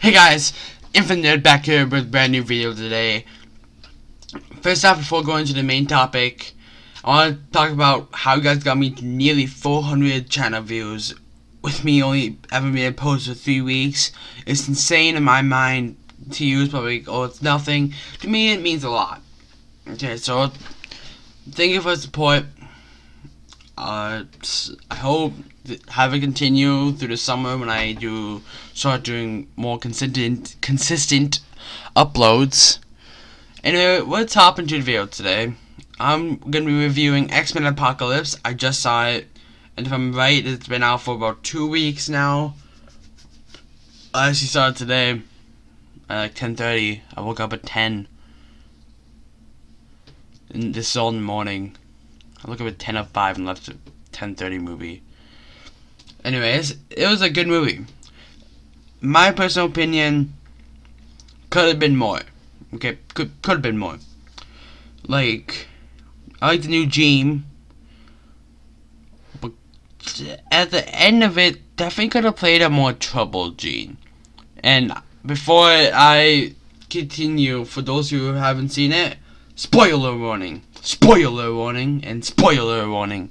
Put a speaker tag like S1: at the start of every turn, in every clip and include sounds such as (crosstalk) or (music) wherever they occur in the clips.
S1: Hey guys, Infinite Nerd back here with a brand new video today. First off, before going to the main topic, I want to talk about how you guys got me nearly 400 channel views with me only having been post for 3 weeks. It's insane in my mind to use, probably, oh it's nothing. To me it means a lot. Okay, so thank you for the support. Uh, I hope have it continue through the summer when I do start doing more consistent consistent uploads. Anyway, let's hop into the video today. I'm gonna be reviewing X-Men Apocalypse. I just saw it, and if I'm right, it's been out for about two weeks now. I actually saw it today at like 10:30. I woke up at 10. And this is all in the morning. I look up at 10 of 5 and left at 10:30 movie. Anyways, it was a good movie. My personal opinion could have been more. Okay, could could have been more. Like, I like the new Jean, but at the end of it, definitely could have played a more troubled Jean. And before I continue, for those who haven't seen it, spoiler warning, spoiler warning, and spoiler warning.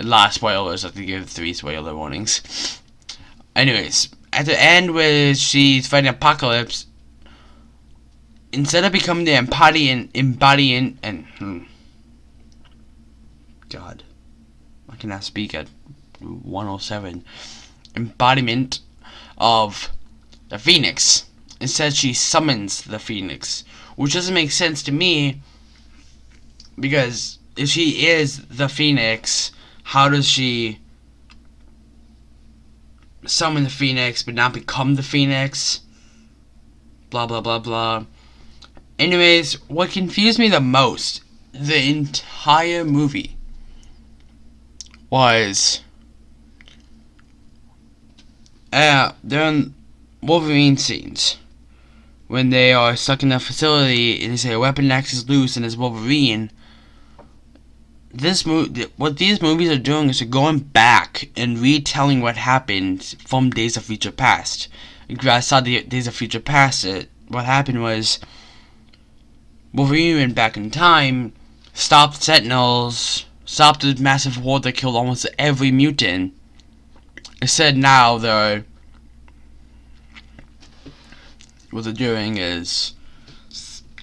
S1: Of spoilers. I have to give three spoiler warnings. Anyways, at the end where she's fighting Apocalypse, instead of becoming the embodiment, embodiment, and hmm, God, I cannot speak at 107. Embodiment of the Phoenix. Instead, she summons the Phoenix, which doesn't make sense to me because if she is the Phoenix, how does she summon the Phoenix but not become the Phoenix? Blah blah blah blah. Anyways, what confused me the most, the entire movie, was uh, during Wolverine scenes when they are stuck in a facility and they say a weapon X is loose and it's Wolverine this movie, what these movies are doing is they're going back and retelling what happened from Days of Future Past. I saw the Days of Future Past. It, what happened was Wolverine went back in time, stopped Sentinels, stopped the massive war that killed almost every mutant. Instead, now they're what they're doing is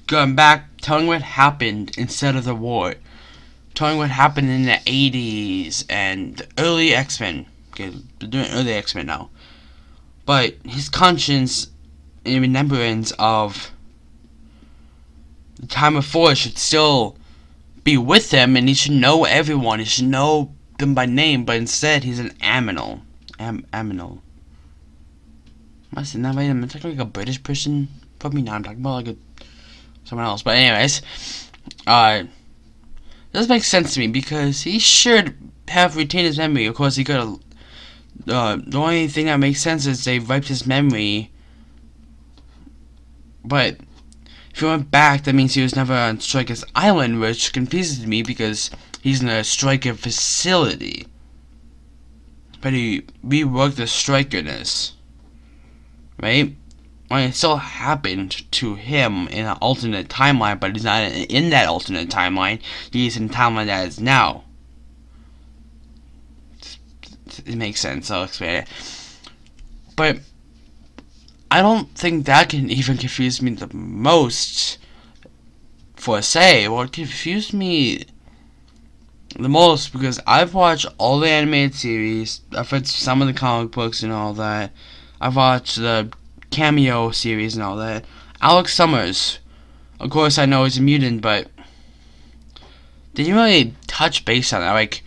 S1: going back, telling what happened instead of the war telling what happened in the 80s and the early X-Men. Okay, they're doing early X-Men now. But his conscience and remembrance of the time before should still be with him and he should know everyone. He should know them by name, but instead he's an aminal. Am aminal. Am I saying that right? Am I talking like a British person? Probably not. I'm talking about like a someone else. But anyways, uh does make sense to me because he should have retained his memory. Of course, he could have. Uh, the only thing that makes sense is they wiped his memory. But if he went back, that means he was never on Striker's Island, which confuses me because he's in a Stryker facility. But he reworked the Strykerness. Right? It still happened to him in an alternate timeline, but he's not in that alternate timeline. He's in timeline that is now. It makes sense. I'll explain it. But I don't think that can (laughs) even confuse me the most. For say, what confused me the most because I've watched all the animated series. I've read some of the comic books and all that. I've watched the cameo series and all that. Alex Summers, of course, I know he's a mutant, but did you really touch base on that? Like,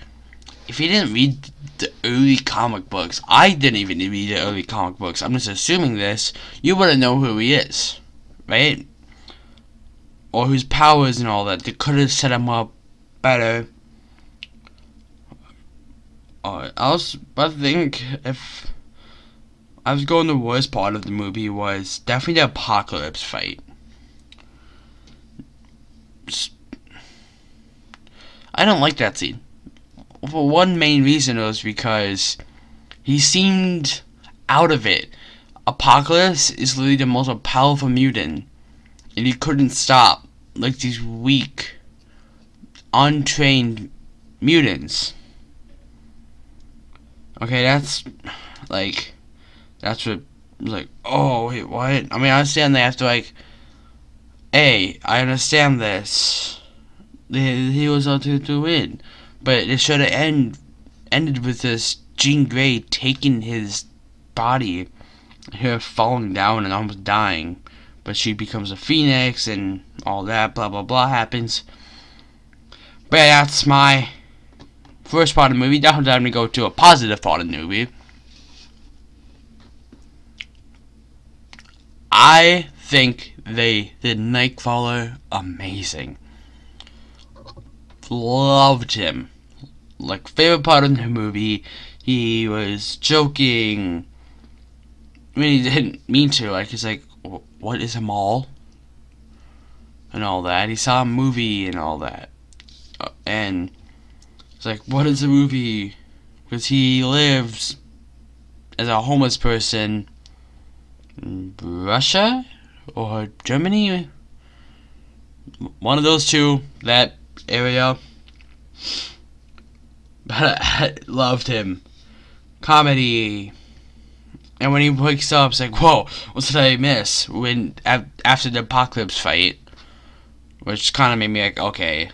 S1: if you didn't read the early comic books, I didn't even read the early comic books. I'm just assuming this. You wouldn't know who he is, right? Or whose powers and all that. They could have set him up better. I was but think if I was going the worst part of the movie was definitely the apocalypse fight. I don't like that scene. For one main reason was because he seemed out of it. Apocalypse is literally the most powerful mutant, and he couldn't stop like these weak, untrained mutants. Okay, that's like that's what like oh wait what? I mean I understand they have to like hey I understand this. He, was out to, to win but it should have end ended with this Jean Grey taking his body her falling down and almost dying. But she becomes a phoenix and all that blah blah blah happens. But that's my first part of the movie. Now time to go to a positive part of the movie I think they did Nightcrawler amazing. Loved him. Like, favorite part of the movie, he was joking. I mean, he didn't mean to. Like, he's like, what is a mall? And all that. He saw a movie and all that. Uh, and it's like, what is a movie? Because he lives as a homeless person Russia or Germany. One of those two, that area. But I loved him. Comedy. And when he wakes up, it's like, whoa, what did I miss? When after the apocalypse fight, which kind of made me like, okay,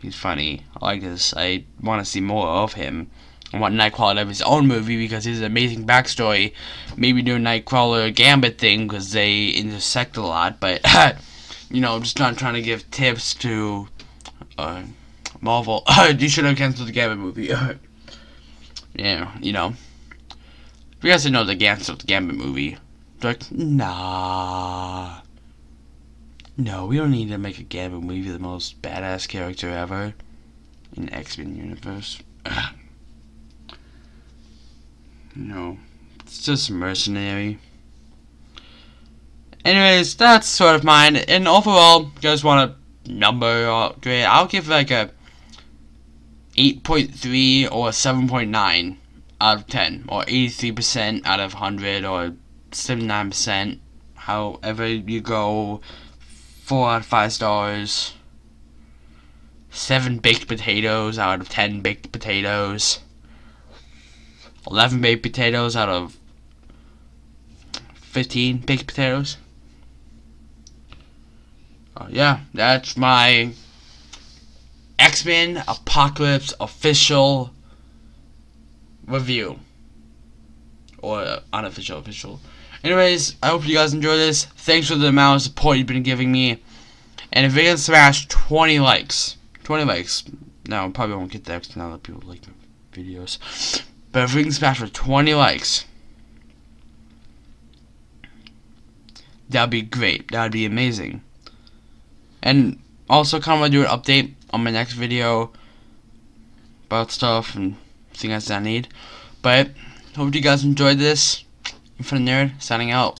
S1: he's funny. I like this. I want to see more of him. I want Nightcrawler to have his own movie because his amazing backstory. Maybe do a Nightcrawler Gambit thing because they intersect a lot. But (laughs) you know, I'm just not trying to give tips to uh, Marvel. (laughs) you should have canceled the Gambit movie. (laughs) yeah, you know. If You guys didn't know the canceled the Gambit movie. Like, nah. No, we don't need to make a Gambit movie the most badass character ever in X-Men universe. No, it's just mercenary. Anyways, that's sort of mine. And overall, guys want a number or grade? I'll give like a 8.3 or 7.9 out of 10, or 83% out of 100, or 79%. However you go, 4 out of 5 stars. 7 baked potatoes out of 10 baked potatoes. 11 baked potatoes out of 15 baked potatoes. Uh, yeah, that's my X-Men Apocalypse official review. Or uh, unofficial, official. Anyways, I hope you guys enjoy this. Thanks for the amount of support you've been giving me. And if it can smash 20 likes, 20 likes, no, probably won't get that now that people like my videos. But if we can smash for 20 likes, that'd be great. That'd be amazing. And also kind of do an update on my next video about stuff and things that I need. But hope you guys enjoyed this. Infinite Nerd signing out.